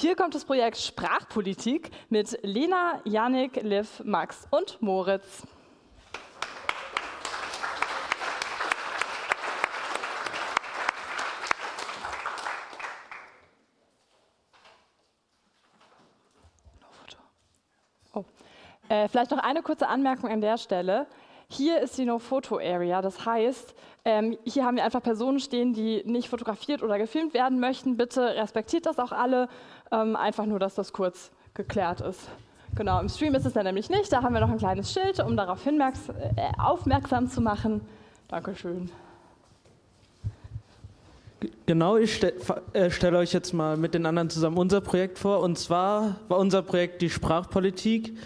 Hier kommt das Projekt Sprachpolitik mit Lena, Janik, Liv, Max und Moritz. Oh. Äh, vielleicht noch eine kurze Anmerkung an der Stelle. Hier ist die No-Photo-Area, das heißt, ähm, hier haben wir einfach Personen stehen, die nicht fotografiert oder gefilmt werden möchten. Bitte respektiert das auch alle, ähm, einfach nur, dass das kurz geklärt ist. Genau, im Stream ist es dann nämlich nicht, da haben wir noch ein kleines Schild, um darauf äh, aufmerksam zu machen. Dankeschön. Genau, ich stelle äh, stell euch jetzt mal mit den anderen zusammen unser Projekt vor. Und zwar war unser Projekt die Sprachpolitik.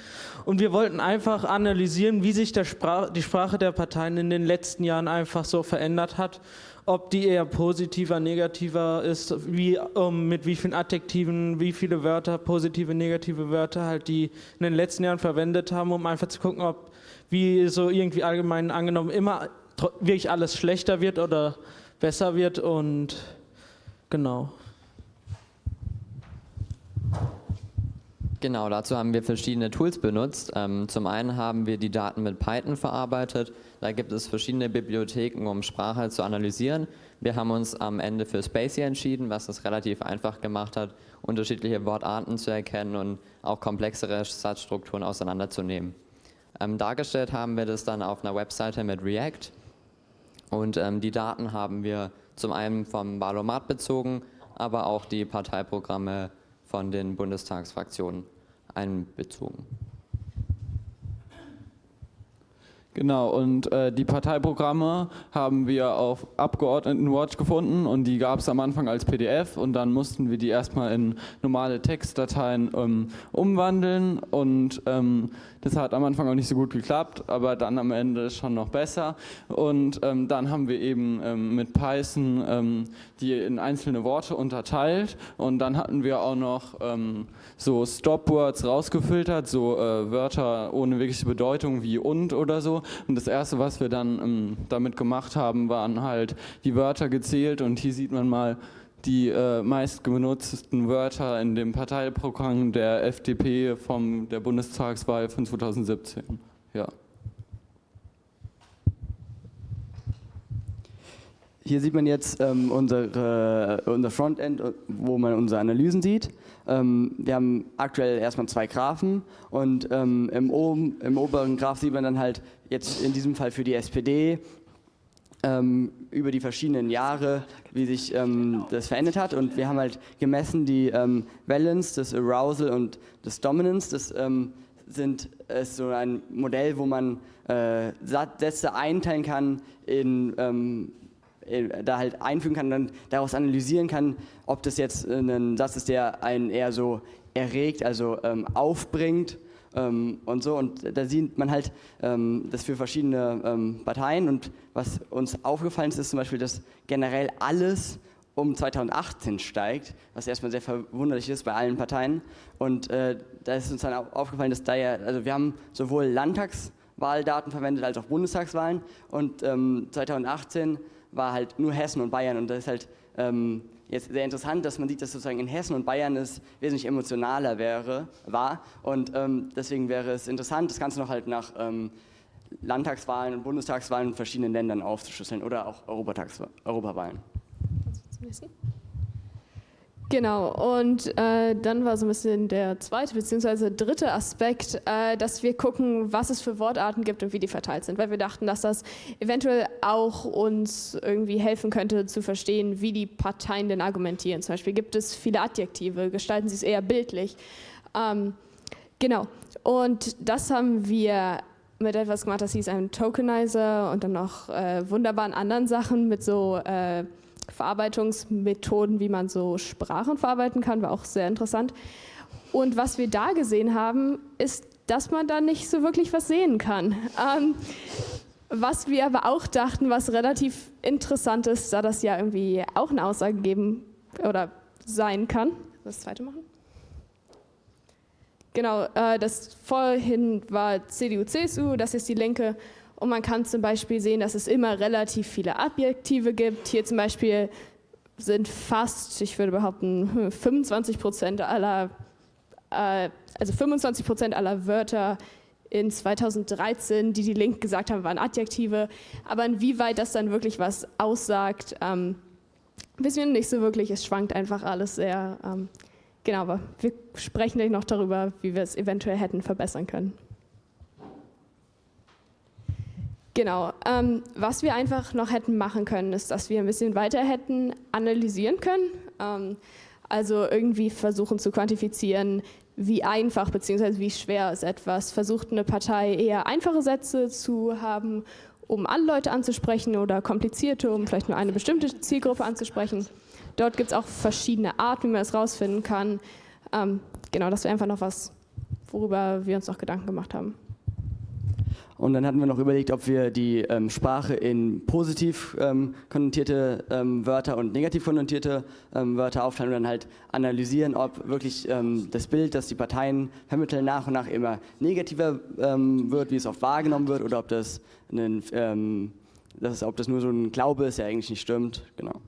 Und wir wollten einfach analysieren, wie sich Sprach, die Sprache der Parteien in den letzten Jahren einfach so verändert hat. Ob die eher positiver, negativer ist, wie, um, mit wie vielen Adjektiven, wie viele Wörter, positive, negative Wörter halt die in den letzten Jahren verwendet haben, um einfach zu gucken, ob wie so irgendwie allgemein angenommen immer wirklich alles schlechter wird oder besser wird und genau. Genau, dazu haben wir verschiedene Tools benutzt. Ähm, zum einen haben wir die Daten mit Python verarbeitet. Da gibt es verschiedene Bibliotheken, um Sprache zu analysieren. Wir haben uns am Ende für Spacey entschieden, was es relativ einfach gemacht hat, unterschiedliche Wortarten zu erkennen und auch komplexere Satzstrukturen auseinanderzunehmen. Ähm, dargestellt haben wir das dann auf einer Webseite mit React. Und ähm, die Daten haben wir zum einen vom Wahlomat bezogen, aber auch die Parteiprogramme von den Bundestagsfraktionen einbezogen. Genau, und äh, die Parteiprogramme haben wir auf Abgeordnetenwatch gefunden und die gab es am Anfang als PDF und dann mussten wir die erstmal in normale Textdateien ähm, umwandeln und ähm, das hat am Anfang auch nicht so gut geklappt, aber dann am Ende schon noch besser und ähm, dann haben wir eben ähm, mit Python ähm, die in einzelne Worte unterteilt und dann hatten wir auch noch ähm, so Stopwords rausgefiltert, so äh, Wörter ohne wirkliche Bedeutung wie und oder so und das erste, was wir dann ähm, damit gemacht haben, waren halt die Wörter gezählt und hier sieht man mal die äh, meist genutzten Wörter in dem Parteiprogramm der FDP von der Bundestagswahl von 2017. Ja. Hier sieht man jetzt ähm, unsere, unser Frontend, wo man unsere Analysen sieht. Ähm, wir haben aktuell erstmal zwei Graphen und ähm, im, oben, im oberen Graph sieht man dann halt jetzt in diesem Fall für die SPD ähm, über die verschiedenen Jahre, wie sich ähm, das verändert hat. Und wir haben halt gemessen die ähm, Valence, das Arousal und das Dominance. Das ähm, sind, ist so ein Modell, wo man äh, Sätze einteilen kann in äh, da halt einfügen kann und dann daraus analysieren kann, ob das jetzt ein Satz ist, der einen eher so erregt, also ähm, aufbringt ähm, und so. Und da sieht man halt ähm, das für verschiedene ähm, Parteien. Und was uns aufgefallen ist, ist zum Beispiel, dass generell alles um 2018 steigt, was erstmal sehr verwunderlich ist bei allen Parteien. Und äh, da ist uns dann auch aufgefallen, dass da ja, also wir haben sowohl Landtagswahldaten verwendet als auch Bundestagswahlen. Und ähm, 2018 war halt nur Hessen und Bayern und das ist halt ähm, jetzt sehr interessant, dass man sieht, dass sozusagen in Hessen und Bayern es wesentlich emotionaler wäre, war und ähm, deswegen wäre es interessant, das Ganze noch halt nach ähm, Landtagswahlen und Bundestagswahlen in verschiedenen Ländern aufzuschlüsseln oder auch Europawahlen. Kannst du wissen? Genau, und äh, dann war so ein bisschen der zweite bzw. dritte Aspekt, äh, dass wir gucken, was es für Wortarten gibt und wie die verteilt sind, weil wir dachten, dass das eventuell auch uns irgendwie helfen könnte zu verstehen, wie die Parteien denn argumentieren. Zum Beispiel gibt es viele Adjektive, gestalten sie es eher bildlich. Ähm, genau, und das haben wir mit etwas gemacht, das hieß ein Tokenizer und dann noch äh, wunderbaren anderen Sachen mit so äh, Verarbeitungsmethoden, wie man so Sprachen verarbeiten kann, war auch sehr interessant. Und was wir da gesehen haben, ist, dass man da nicht so wirklich was sehen kann. Ähm, was wir aber auch dachten, was relativ interessant ist, da das ja irgendwie auch eine Aussage geben oder sein kann. Das zweite machen? Genau, äh, das vorhin war CDU, CSU, das ist die Linke und man kann zum Beispiel sehen, dass es immer relativ viele Adjektive gibt. Hier zum Beispiel sind fast, ich würde behaupten, 25 Prozent aller, äh, also 25 Prozent aller Wörter in 2013, die die Link gesagt haben, waren Adjektive. Aber inwieweit das dann wirklich was aussagt, ähm, wissen wir nicht so wirklich. Es schwankt einfach alles sehr. Ähm, genau, aber wir sprechen gleich noch darüber, wie wir es eventuell hätten verbessern können. Genau. Ähm, was wir einfach noch hätten machen können, ist, dass wir ein bisschen weiter hätten analysieren können. Ähm, also irgendwie versuchen zu quantifizieren, wie einfach bzw. wie schwer ist etwas. Versucht eine Partei eher einfache Sätze zu haben, um alle Leute anzusprechen oder komplizierte, um vielleicht nur eine bestimmte Zielgruppe anzusprechen. Dort gibt es auch verschiedene Arten, wie man es rausfinden kann. Ähm, genau, das wäre einfach noch was, worüber wir uns noch Gedanken gemacht haben. Und dann hatten wir noch überlegt, ob wir die ähm, Sprache in positiv ähm, konnotierte ähm, Wörter und negativ konnotierte ähm, Wörter aufteilen und dann halt analysieren, ob wirklich ähm, das Bild, das die Parteien vermitteln, nach und nach immer negativer ähm, wird, wie es oft wahrgenommen wird, oder ob das, einen, das, ob das nur so ein Glaube ist, der eigentlich nicht stimmt. Genau.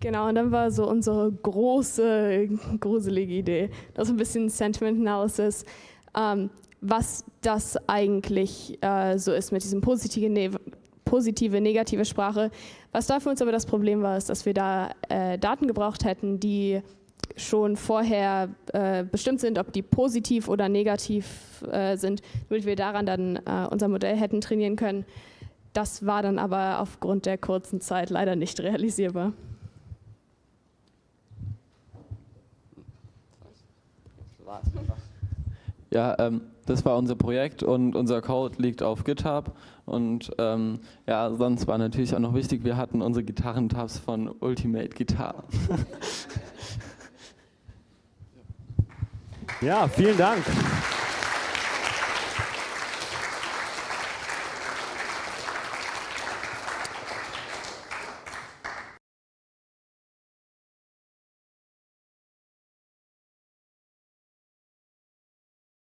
Genau, und dann war so unsere große, gruselige Idee, das ist ein bisschen Sentiment Analysis. Ähm, was das eigentlich äh, so ist mit diesem positive, ne positive, negative Sprache. Was da für uns aber das Problem war, ist, dass wir da äh, Daten gebraucht hätten, die schon vorher äh, bestimmt sind, ob die positiv oder negativ äh, sind, damit wir daran dann äh, unser Modell hätten trainieren können. Das war dann aber aufgrund der kurzen Zeit leider nicht realisierbar. Ja, ähm, das war unser Projekt und unser Code liegt auf GitHub. Und ähm, ja, sonst war natürlich auch noch wichtig, wir hatten unsere Gitarrentabs von Ultimate Guitar. ja, vielen Dank.